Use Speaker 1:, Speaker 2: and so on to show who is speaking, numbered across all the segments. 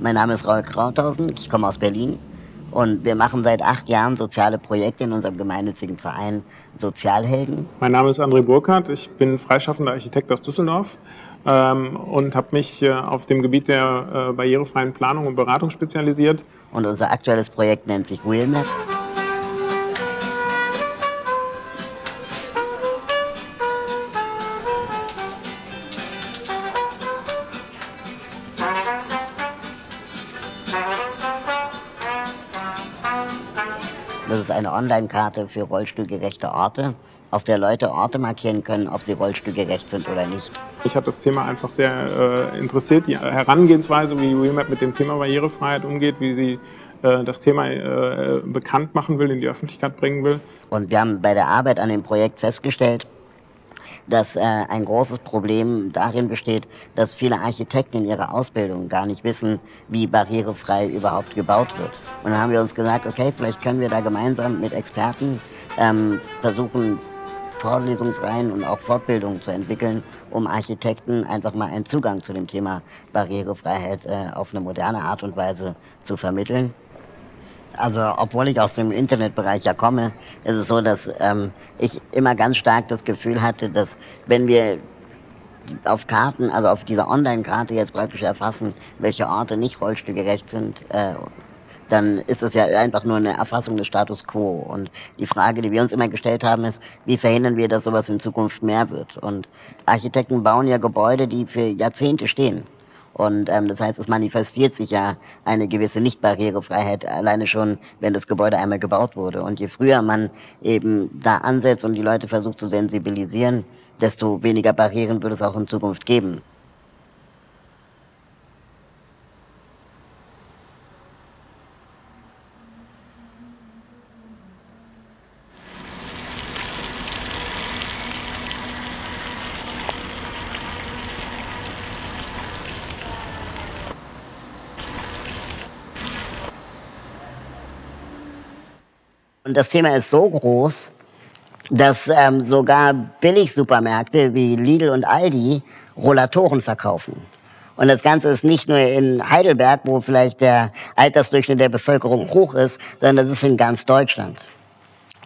Speaker 1: Mein Name ist Raul Krauthausen, ich komme aus Berlin und wir machen seit acht Jahren soziale Projekte in unserem gemeinnützigen Verein Sozialhelden.
Speaker 2: Mein Name ist André Burkhardt, ich bin freischaffender Architekt aus Düsseldorf ähm, und habe mich äh, auf dem Gebiet der äh, barrierefreien Planung und Beratung spezialisiert.
Speaker 1: Und unser aktuelles Projekt nennt sich Wheelmap. Das ist eine Online-Karte für rollstuhlgerechte Orte, auf der Leute Orte markieren können, ob sie rollstuhlgerecht sind oder nicht.
Speaker 2: Ich habe das Thema einfach sehr äh, interessiert, die Herangehensweise, wie Remap mit dem Thema Barrierefreiheit umgeht, wie sie äh, das Thema äh, bekannt machen will, in die Öffentlichkeit bringen will.
Speaker 1: Und wir haben bei der Arbeit an dem Projekt festgestellt, dass äh, ein großes Problem darin besteht, dass viele Architekten in ihrer Ausbildung gar nicht wissen, wie barrierefrei überhaupt gebaut wird. Und dann haben wir uns gesagt, okay, vielleicht können wir da gemeinsam mit Experten ähm, versuchen, Vorlesungsreihen und auch Fortbildungen zu entwickeln, um Architekten einfach mal einen Zugang zu dem Thema Barrierefreiheit äh, auf eine moderne Art und Weise zu vermitteln. Also obwohl ich aus dem Internetbereich ja komme, ist es so, dass ähm, ich immer ganz stark das Gefühl hatte, dass wenn wir auf Karten, also auf dieser Online-Karte jetzt praktisch erfassen, welche Orte nicht rollstuhlgerecht sind, äh, dann ist es ja einfach nur eine Erfassung des Status quo. Und die Frage, die wir uns immer gestellt haben, ist, wie verhindern wir, dass sowas in Zukunft mehr wird? Und Architekten bauen ja Gebäude, die für Jahrzehnte stehen. Und ähm, das heißt, es manifestiert sich ja eine gewisse Nicht-Barrierefreiheit alleine schon, wenn das Gebäude einmal gebaut wurde. Und je früher man eben da ansetzt und die Leute versucht zu sensibilisieren, desto weniger Barrieren wird es auch in Zukunft geben. Und das Thema ist so groß, dass ähm, sogar Billigsupermärkte wie Lidl und Aldi Rollatoren verkaufen. Und das Ganze ist nicht nur in Heidelberg, wo vielleicht der Altersdurchschnitt der Bevölkerung hoch ist, sondern das ist in ganz Deutschland.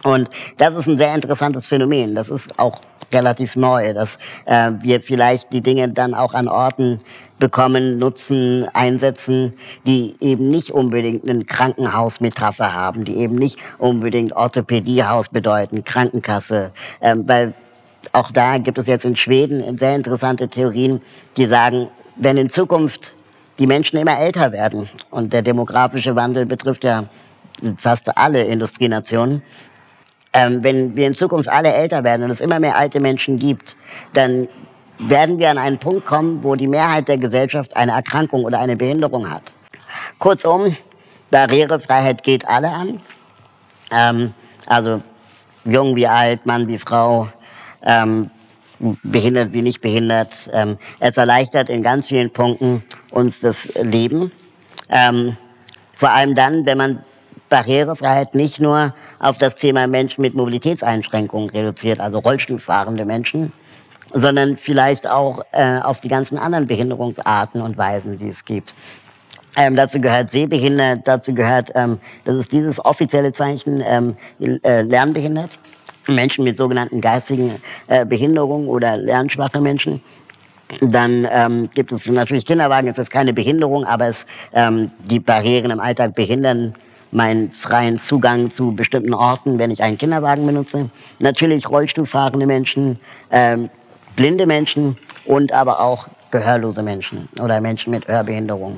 Speaker 1: Und das ist ein sehr interessantes Phänomen. Das ist auch relativ neu, dass äh, wir vielleicht die Dinge dann auch an Orten bekommen, nutzen, einsetzen, die eben nicht unbedingt einen Krankenhausmetapher haben, die eben nicht unbedingt Orthopädiehaus bedeuten, Krankenkasse, ähm, weil auch da gibt es jetzt in Schweden sehr interessante Theorien, die sagen, wenn in Zukunft die Menschen immer älter werden und der demografische Wandel betrifft ja fast alle Industrienationen, ähm, wenn wir in Zukunft alle älter werden und es immer mehr alte Menschen gibt, dann werden wir an einen Punkt kommen, wo die Mehrheit der Gesellschaft eine Erkrankung oder eine Behinderung hat. Kurzum, Barrierefreiheit geht alle an. Ähm, also jung wie alt, Mann wie Frau, ähm, behindert wie nicht behindert. Ähm, es erleichtert in ganz vielen Punkten uns das Leben. Ähm, vor allem dann, wenn man Barrierefreiheit nicht nur auf das Thema Menschen mit Mobilitätseinschränkungen reduziert, also Rollstuhlfahrende Menschen, sondern vielleicht auch äh, auf die ganzen anderen Behinderungsarten und Weisen, die es gibt. Ähm, dazu gehört sehbehindert, dazu gehört, ähm, das ist dieses offizielle Zeichen, ähm, äh, lernbehindert. Menschen mit sogenannten geistigen äh, Behinderungen oder lernschwache Menschen. Dann ähm, gibt es natürlich Kinderwagen, es ist keine Behinderung, aber es, ähm, die Barrieren im Alltag behindern meinen freien Zugang zu bestimmten Orten, wenn ich einen Kinderwagen benutze. Natürlich Rollstuhlfahrende Menschen, ähm, blinde Menschen und aber auch gehörlose Menschen oder Menschen mit Hörbehinderung.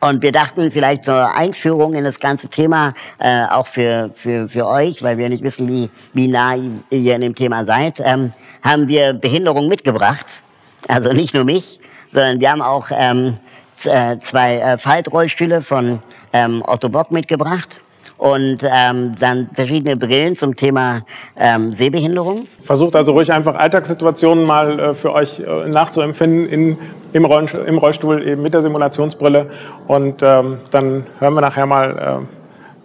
Speaker 1: Und wir dachten vielleicht zur Einführung in das ganze Thema, äh, auch für, für, für euch, weil wir nicht wissen, wie, wie nah ihr in dem Thema seid, ähm, haben wir Behinderung mitgebracht. Also nicht nur mich, sondern wir haben auch ähm, äh, zwei äh, Faltrollstühle von ähm, Otto Bock mitgebracht und ähm, dann verschiedene Brillen zum Thema ähm, Sehbehinderung.
Speaker 2: Versucht also ruhig einfach Alltagssituationen mal äh, für euch äh, nachzuempfinden in, im, Roll, im, Rollstuhl eben mit der Simulationsbrille und ähm, dann hören wir nachher mal,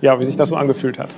Speaker 2: äh, ja, wie sich das so angefühlt hat.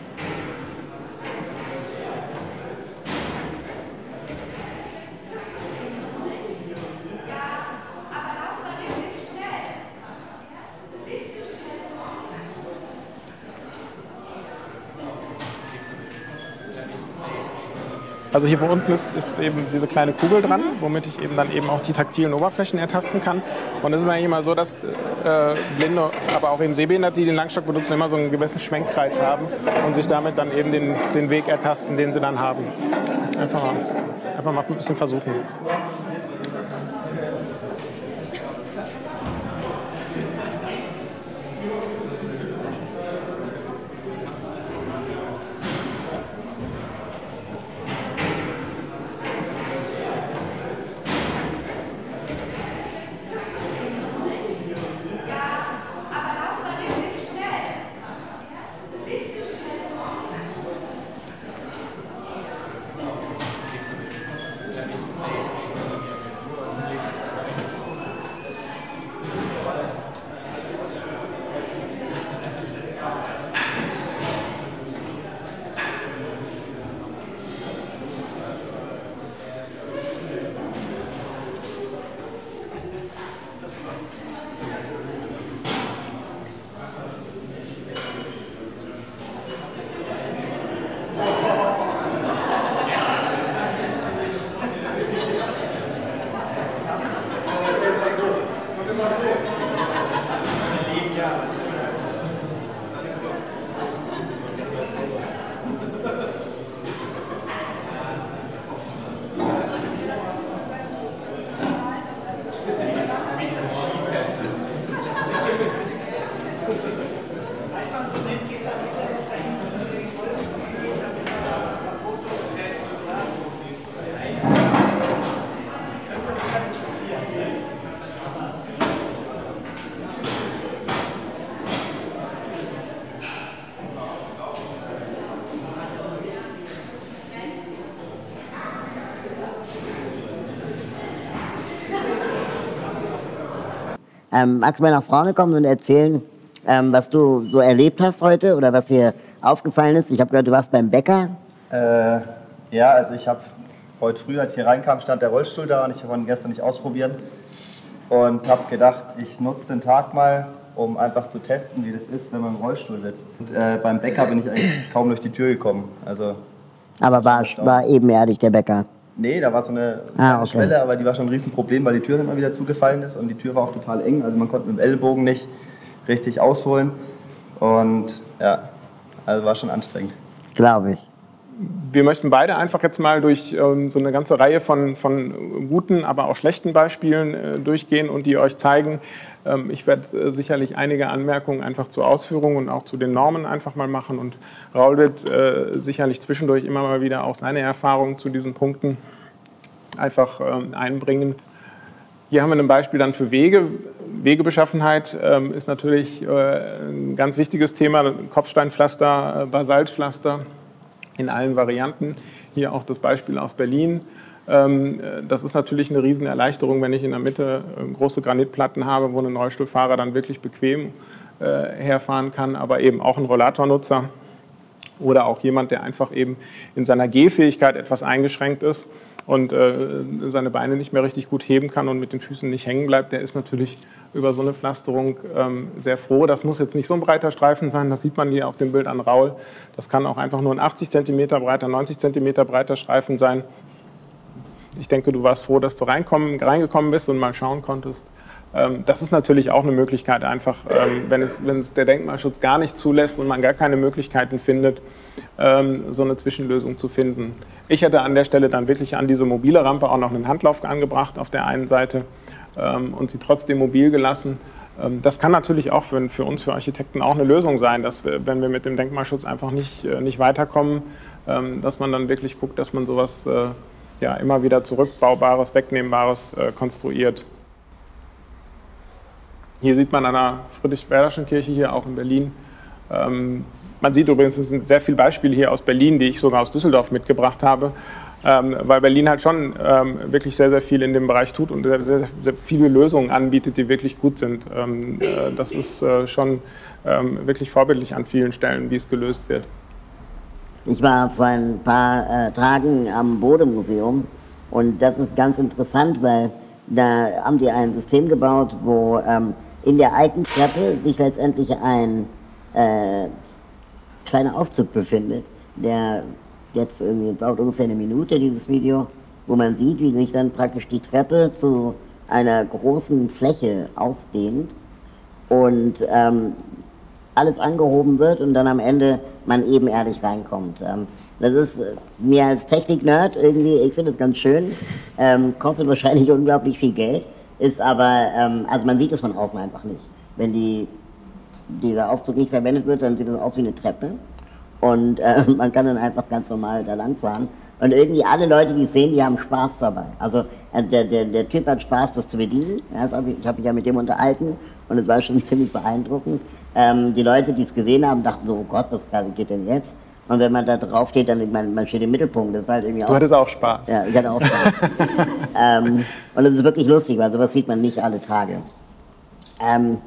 Speaker 2: Also hier unten ist, ist, eben diese kleine Kugel dran, womit ich eben dann eben auch die taktilen Oberflächen ertasten kann. Und es ist eigentlich immer so, dass äh, Blinde, aber auch eben Sehbehinderte, die den Langstock benutzen, immer so einen gewissen Schwenkkreis haben und sich damit dann eben den, den Weg ertasten, den sie dann haben. Einfach mal, einfach mal ein bisschen versuchen.
Speaker 1: Ähm, magst du mal nach vorne kommen und erzählen, ähm, was du so erlebt hast heute oder was dir aufgefallen ist? Ich habe gehört, du warst beim Bäcker.
Speaker 3: Äh, ja, also ich habe heute früh, als ich hier reinkam, stand der Rollstuhl da und ich konnte ihn gestern nicht ausprobieren. Und habe gedacht, ich nutze den Tag mal, um einfach zu testen, wie das ist, wenn man im Rollstuhl sitzt. Und äh, beim Bäcker bin ich eigentlich kaum durch die Tür gekommen. Also,
Speaker 1: Aber war, war ebenerdig der Bäcker.
Speaker 3: Nee, da war so eine
Speaker 1: Ah, okay.
Speaker 3: Schwelle, aber die war schon ein Riesenproblem, weil die Tür immer wieder zugefallen ist und die Tür war auch total eng. Also man konnte mit dem Ellbogen nicht richtig ausholen. Und ja, also war schon anstrengend.
Speaker 1: Glaube ich.
Speaker 2: Wir möchten beide einfach jetzt mal durch ähm, so eine ganze Reihe von, von guten, aber auch schlechten Beispielen äh, durchgehen und die euch zeigen. Ähm, ich werde äh, sicherlich einige Anmerkungen einfach zur Ausführung und auch zu den Normen einfach mal machen und Raul wird äh, sicherlich zwischendurch immer mal wieder auch seine Erfahrungen zu diesen Punkten einfach ähm, einbringen. Hier haben wir ein Beispiel dann für Wege. Wegebeschaffenheit ähm, ist natürlich äh, ein ganz wichtiges Thema. Kopfsteinpflaster, äh, Basaltpflaster in allen Varianten. Hier auch das Beispiel aus Berlin. Ähm, äh, das ist natürlich eine Riesenerleichterung, wenn ich in der Mitte äh, große Granitplatten habe, wo ein Rollstuhlfahrer dann wirklich bequem äh, herfahren kann, aber eben auch ein Rollatornutzer oder auch jemand, der einfach eben in seiner Gehfähigkeit etwas eingeschränkt ist und äh, seine Beine nicht mehr richtig gut heben kann und mit den Füßen nicht hängen bleibt, der ist natürlich über so eine Pflasterung ähm, sehr froh. Das muss jetzt nicht so ein breiter Streifen sein, das sieht man hier auf dem Bild an Raul. Das kann auch einfach nur ein 80 cm breiter, 90 cm breiter Streifen sein. Ich denke, du warst froh, dass du reingekommen bist und mal schauen konntest. Ähm, das ist natürlich auch eine Möglichkeit, einfach, ähm, wenn, es, wenn es der Denkmalschutz gar nicht zulässt und man gar keine Möglichkeiten findet, ähm, so eine Zwischenlösung zu finden. Ich hätte an der Stelle dann wirklich an diese mobile Rampe auch noch einen Handlauf angebracht auf der einen Seite und sie trotzdem mobil gelassen. Das kann natürlich auch für, für, uns, für Architekten, auch eine Lösung sein, dass wir, wenn wir mit dem Denkmalschutz einfach nicht, äh, nicht weiterkommen, dass man dann wirklich guckt, dass man sowas äh, ja, immer wieder zurückbaubares, wegnehmbares äh, konstruiert. Hier sieht man an der Friedrich-Werderschen Kirche hier auch in Berlin. Ähm, man sieht übrigens, es sind sehr viele Beispiele hier aus Berlin, die ich sogar aus Düsseldorf mitgebracht habe, ähm, weil Berlin halt schon ähm, wirklich sehr, sehr viel in dem Bereich tut und sehr, sehr, sehr viele Lösungen anbietet, die wirklich gut sind. Ähm, äh, das ist äh, schon ähm, wirklich vorbildlich an vielen Stellen, wie es gelöst wird.
Speaker 1: Ich war vor ein paar äh, Tagen am Bodemuseum und das ist ganz interessant, weil da haben die ein System gebaut, wo ähm, in der alten Treppe sich letztendlich ein äh, kleiner Aufzug befindet, der jetzt irgendwie, dauert ungefähr eine Minute, dieses Video, wo man sieht, wie sich dann praktisch die Treppe zu einer großen Fläche ausdehnt und ähm, alles angehoben wird und dann am Ende man ebenerdig reinkommt. Ähm, das ist mir als Technik-Nerd irgendwie, ich finde es ganz schön, ähm, kostet wahrscheinlich unglaublich viel Geld, ist aber, ähm, also man sieht es von außen einfach nicht. Wenn die, dieser Aufzug nicht verwendet wird, dann sieht es aus wie eine Treppe und äh, man kann dann einfach ganz normal da lang fahren. Und irgendwie alle Leute, die es sehen, die haben Spaß dabei. Also äh, der, der, der Typ hat Spaß, das zu bedienen. Ich habe mich ja mit dem unterhalten und es war schon ziemlich beeindruckend. Ähm, die Leute, die es gesehen haben, dachten so, oh Gott, was geht denn jetzt? Und wenn man da drauf steht, dann man, man steht im Mittelpunkt. Das ist halt irgendwie
Speaker 2: du hattest auch Spaß.
Speaker 1: Ja, ich hatte auch Spaß. ähm, und es ist wirklich lustig, weil sowas sieht man nicht alle Tage. Ähm,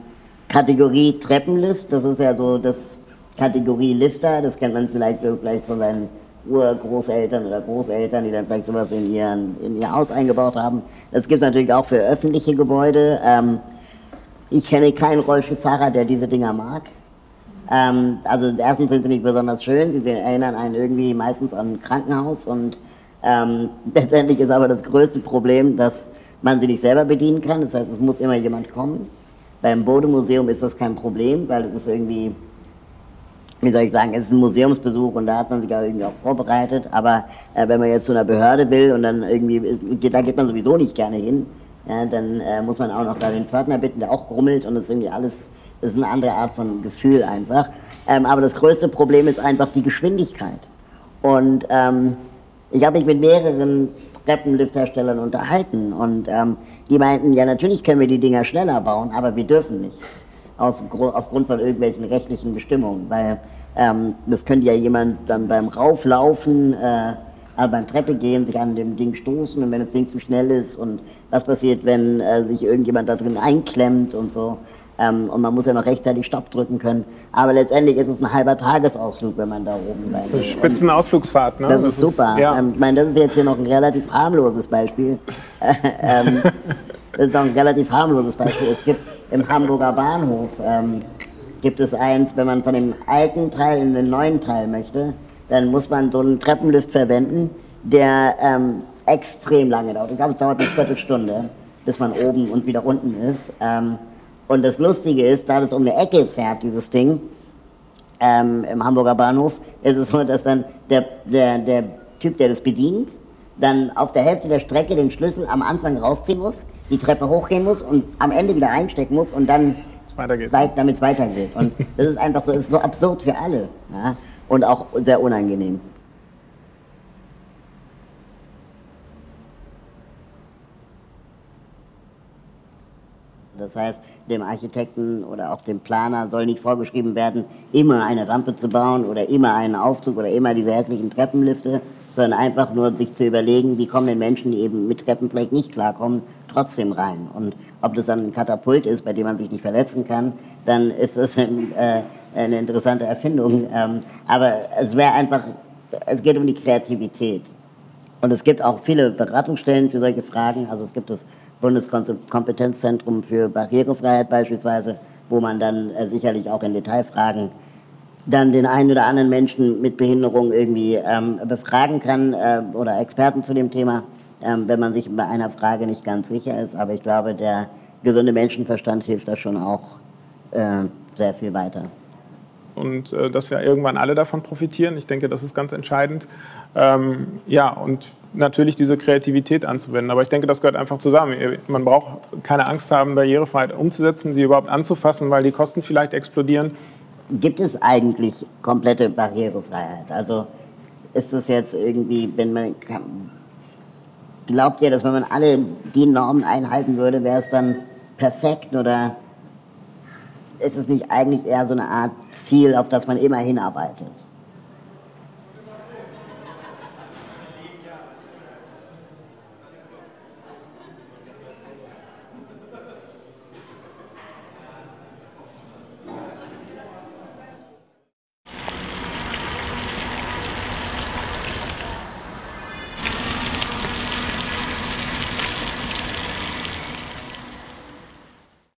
Speaker 1: Kategorie Treppenlift, das ist ja so das Kategorie Lifter, das kennt man vielleicht so vielleicht von seinen Urgroßeltern oder Großeltern, die dann vielleicht sowas in, ihren, in ihr Haus eingebaut haben. Das gibt es natürlich auch für öffentliche Gebäude. Ähm, ich kenne keinen Rollstuhlfahrer, der diese Dinger mag. Ähm, also erstens sind sie nicht besonders schön, sie erinnern einen irgendwie meistens an ein Krankenhaus und ähm, letztendlich ist aber das größte Problem, dass man sie nicht selber bedienen kann. Das heißt, es muss immer jemand kommen. Beim Bodemuseum ist das kein Problem, weil es ist irgendwie, wie soll ich sagen, es ist ein Museumsbesuch und da hat man sich auch irgendwie auch vorbereitet. Aber äh, wenn man jetzt zu einer Behörde will und dann irgendwie, ist, da geht man sowieso nicht gerne hin, ja, dann äh, muss man auch noch da den Pförtner bitten, der auch grummelt und das ist irgendwie alles das ist eine andere Art von Gefühl einfach. Ähm, aber das größte Problem ist einfach die Geschwindigkeit. Und ähm, ich habe mich mit mehreren Treppenliftherstellern unterhalten und ähm, die meinten, ja natürlich können wir die Dinger schneller bauen, aber wir dürfen nicht. Aus, aufgrund von irgendwelchen rechtlichen Bestimmungen. Weil ähm, das könnte ja jemand dann beim Rauflaufen, äh, beim Treppe gehen, sich an dem Ding stoßen und wenn das Ding zu schnell ist und was passiert, wenn äh, sich irgendjemand da drin einklemmt und so. Ähm, und man muss ja noch rechtzeitig Stopp drücken können. Aber letztendlich ist es ein halber Tagesausflug, wenn man da oben sein
Speaker 2: Das ist eine Spitzenausflugsfahrt, ne?
Speaker 1: Das, das ist super. Ist, ja. ähm, ich meine, das ist jetzt hier noch ein relativ harmloses Beispiel. ähm, das ist noch ein relativ harmloses Beispiel. Es gibt im Hamburger Bahnhof, ähm, gibt es eins, wenn man von dem alten Teil in den neuen Teil möchte, dann muss man so einen Treppenlift verwenden, der ähm, extrem lange dauert. Ich glaube, es dauert eine Viertelstunde, bis man oben und wieder unten ist. Und das Lustige ist, da das um eine Ecke fährt, dieses Ding, ähm, im Hamburger Bahnhof, ist es so, dass dann der, der, der Typ, der das bedient, dann auf der Hälfte der Strecke den Schlüssel am Anfang rausziehen muss, die Treppe hochgehen muss und am Ende wieder einstecken muss und dann damit es weitergeht. Und das ist einfach so, ist so absurd für alle ja? und auch sehr unangenehm. Das heißt, dem Architekten oder auch dem Planer soll nicht vorgeschrieben werden, immer eine Rampe zu bauen oder immer einen Aufzug oder immer diese hässlichen Treppenlifte, sondern einfach nur sich zu überlegen, wie kommen denn Menschen, die eben mit Treppen vielleicht nicht klarkommen, trotzdem rein. Und ob das dann ein Katapult ist, bei dem man sich nicht verletzen kann, dann ist das ein, äh, eine interessante Erfindung. Ähm, aber es wäre einfach, es geht um die Kreativität. Und es gibt auch viele Beratungsstellen für solche Fragen. Also es gibt das Bundeskompetenzzentrum für Barrierefreiheit beispielsweise, wo man dann äh, sicherlich auch in Detailfragen dann den einen oder anderen Menschen mit Behinderung irgendwie ähm, befragen kann äh, oder Experten zu dem Thema, ähm, wenn man sich bei einer Frage nicht ganz sicher ist. Aber ich glaube, der gesunde Menschenverstand hilft da schon auch äh, sehr viel weiter.
Speaker 2: Und äh, dass wir irgendwann alle davon profitieren, ich denke, das ist ganz entscheidend. Ähm, ja, und natürlich diese Kreativität anzuwenden. Aber ich denke, das gehört einfach zusammen. Man braucht keine Angst haben, Barrierefreiheit umzusetzen, sie überhaupt anzufassen, weil die Kosten vielleicht explodieren.
Speaker 1: Gibt es eigentlich komplette Barrierefreiheit? Also ist das jetzt irgendwie, wenn man glaubt ihr, dass wenn man alle die Normen einhalten würde, wäre es dann perfekt oder ist es nicht eigentlich eher so eine Art Ziel, auf das man immer hinarbeitet?